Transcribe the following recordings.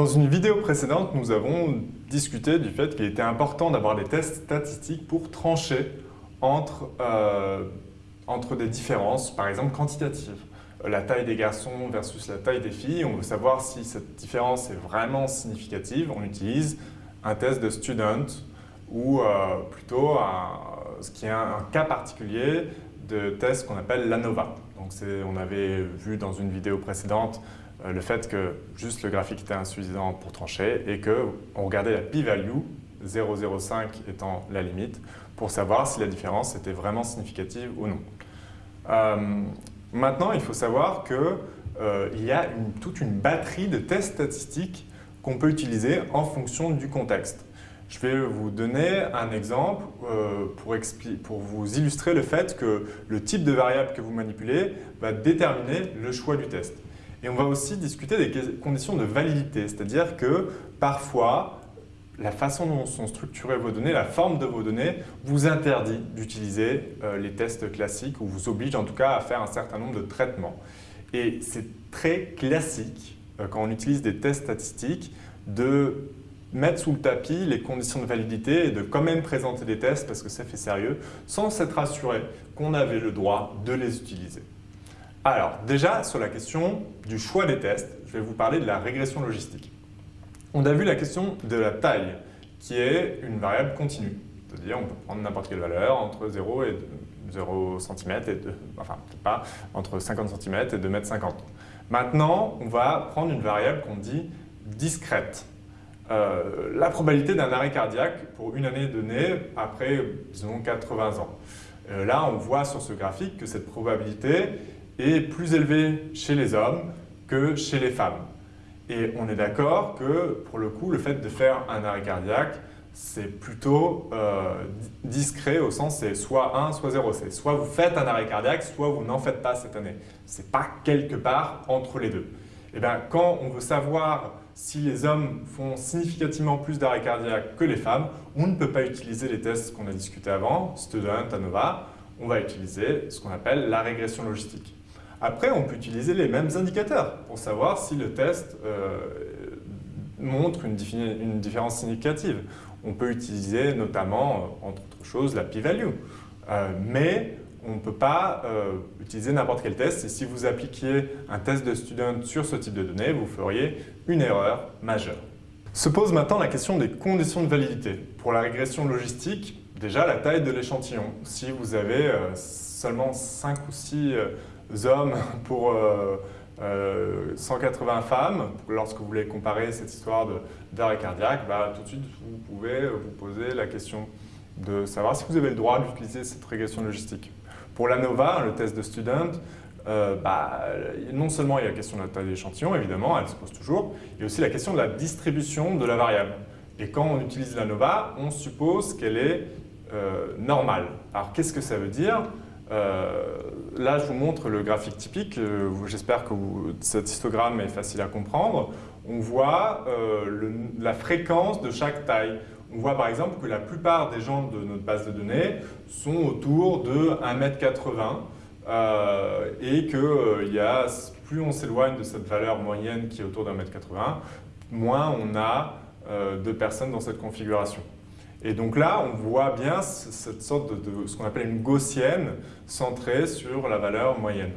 Dans une vidéo précédente, nous avons discuté du fait qu'il était important d'avoir des tests statistiques pour trancher entre, euh, entre des différences, par exemple quantitatives. La taille des garçons versus la taille des filles, on veut savoir si cette différence est vraiment significative. On utilise un test de student ou euh, plutôt ce qui est un, cas particulier de test qu'on appelle l'ANOVA. On avait vu dans une vidéo précédente euh, le fait que juste le graphique était insuffisant pour trancher et qu'on regardait la p-value, 0,05 étant la limite, pour savoir si la différence était vraiment significative ou non. Euh, maintenant, il faut savoir qu'il euh, y a toute une batterie de tests statistiques qu'on peut utiliser en fonction du contexte. Je vais vous donner un exemple pour, pour, vous illustrer le fait que le type de variable que vous manipulez va déterminer le choix du test. Et on va aussi discuter des conditions de validité, c'est-à-dire que parfois, la façon dont sont structurées vos données, la forme de vos données, vous interdit d'utiliser euh, les tests classiques ou vous oblige en tout cas à faire un certain nombre de traitements. Et c'est très classique, euh, quand on utilise des tests statistiques, de mettre sous le tapis les conditions de validité et de quand même présenter des tests parce que ça fait sérieux, sans s'être assuré qu'on avait le droit de les utiliser. Alors, déjà, sur la question du choix des tests, je vais vous parler de la régression logistique. On a vu la question de la taille, qui est une variable continue. C'est-à-dire, on peut prendre n'importe quelle valeur entre 0 et 0 cm, et de, enfin, pas, entre 50 cm et 2 m 50. Maintenant, on va prendre une variable qu'on dit discrète. Euh, la probabilité d'un arrêt cardiaque pour une année donnée après, disons, 80 ans. Euh, là, on voit sur ce graphique que cette probabilité est plus élevé chez les hommes que chez les femmes. Et on est d'accord que, pour le coup, le fait de faire un arrêt cardiaque, c'est plutôt euh, discret au sens c'est soit 1, soit 0. C'est soit vous faites un arrêt cardiaque, soit vous n'en faites pas cette année. Ce n'est pas quelque part entre les deux. Et eh bien, quand on veut savoir si les hommes font significativement plus d'arrêt cardiaque que les femmes, on ne peut pas utiliser les tests qu'on a discutés avant, Student, ANOVA, on va utiliser ce qu'on appelle la régression logistique. Après, on peut utiliser les mêmes indicateurs pour savoir si le test euh, montre une, différence significative. On peut utiliser notamment, euh, entre autres choses, la p-value. Euh, mais on ne peut pas utiliser n'importe quel test et si vous appliquiez un test de student sur ce type de données, vous feriez une erreur majeure. Se pose maintenant la question des conditions de validité. Pour la régression logistique, déjà la taille de l'échantillon. Si vous avez seulement 5 ou 6 hommes pour 180 euh, femmes, lorsque vous voulez comparer cette histoire d'arrêt cardiaque, bah, tout de suite vous pouvez vous poser la question de savoir si vous avez le droit d'utiliser cette régression logistique. Pour l'ANOVA, le test de student, euh, bah, non seulement il y a la question de la taille d'échantillon, évidemment, elle se pose toujours, il y a aussi la question de la distribution de la variable. Et quand on utilise l'ANOVA, on suppose qu'elle est euh, normale. Alors qu'est-ce que ça veut dire? Euh, là, je vous montre le graphique typique. J'espère que cet histogramme est facile à comprendre. On voit la fréquence de chaque taille. On voit par exemple que la plupart des gens de notre base de données sont autour de 1m80 et que y a, plus on s'éloigne de cette valeur moyenne qui est autour d'un mètre 80, moins on a de personnes dans cette configuration. Et donc là, on voit bien cette sorte de, ce qu'on appelle une gaussienne centrée sur la valeur moyenne.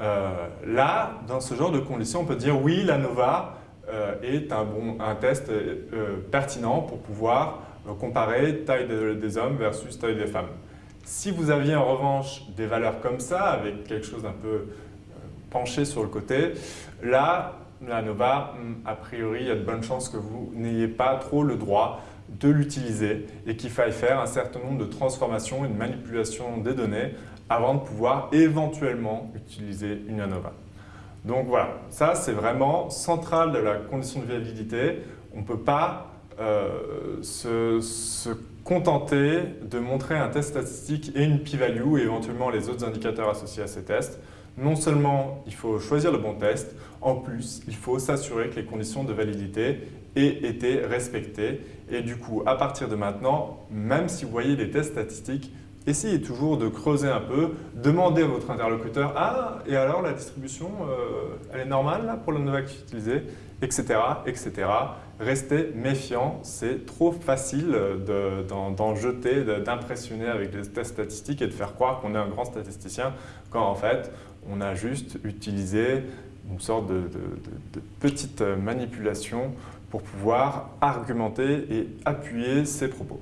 Euh, là, dans ce genre de conditions, on peut dire oui, l'ANOVA euh, est un, bon, un test euh, pertinent pour pouvoir comparer taille des hommes versus taille des femmes. Si vous aviez en revanche des valeurs comme ça, avec quelque chose d'un peu penché sur le côté, là, l'ANOVA, a priori, il y a de bonnes chances que vous n'ayez pas trop le droit de l'utiliser et qu'il faille faire un certain nombre de transformations et de manipulations des données avant de pouvoir éventuellement utiliser une ANOVA. Donc voilà, ça c'est vraiment central de la condition de viabilité. On ne peut pas euh, se, se, contenter de montrer un test statistique et une p-value et éventuellement les autres indicateurs associés à ces tests. Non seulement il faut choisir le bon test, en plus il faut s'assurer que les conditions de validité aient été respectées. Et du coup, à partir de maintenant, même si vous voyez des tests statistiques, essayez toujours de creuser un peu, demandez à votre interlocuteur « Ah, et alors la distribution, elle est normale pour le Novak utilisé ?» etc. etc. Restez méfiant, c'est trop facile d'en jeter, d'impressionner avec des tests statistiques et de faire croire qu'on est un grand statisticien quand en fait on a juste utilisé une sorte de petite manipulation pour pouvoir argumenter et appuyer ses propos.